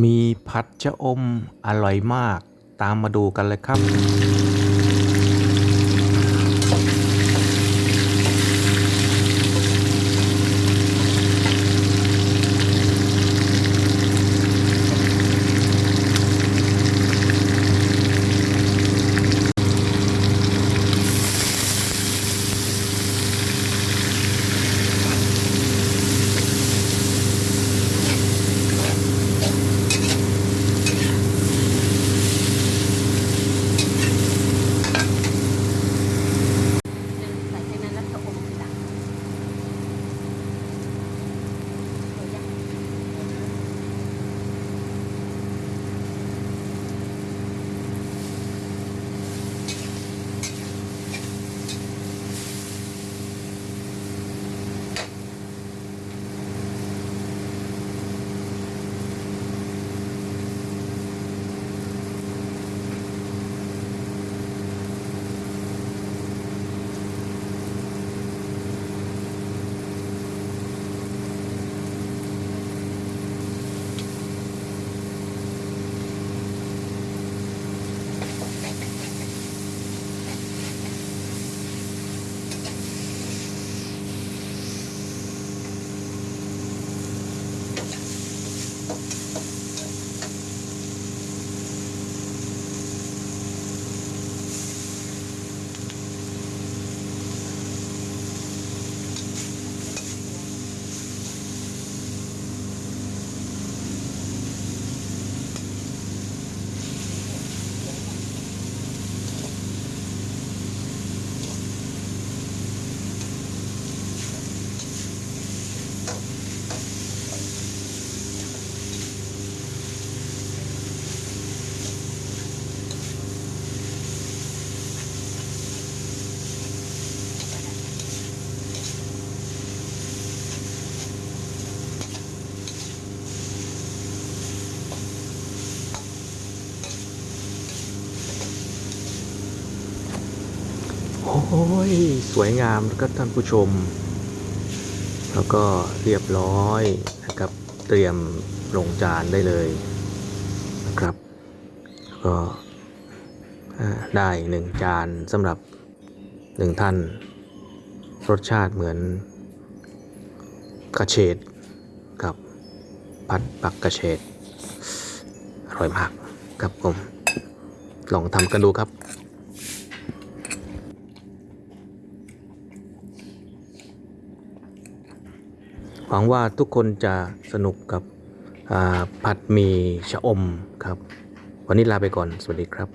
มีผัดชะอมอร่อยมาก ตามมาดูกันเลยครับ โอ้ย สวยงามนะครับท่านผู้ชม แล้วก็เรียบร้อยนะครับ เตรียมลงจานได้เลยนะครับก็ได้หนึ่งจานสำหรับหนึ่งท่าน รสชาติเหมือนกระเฉดกับผัดปักกระเฉดอร่อยมากครับผม ลองทำกันดูครับ หวังว่าทุกคนจะสนุกกับผัดหมี่ชะอมครับ วันนี้ลาไปก่อน สวัสดีครับ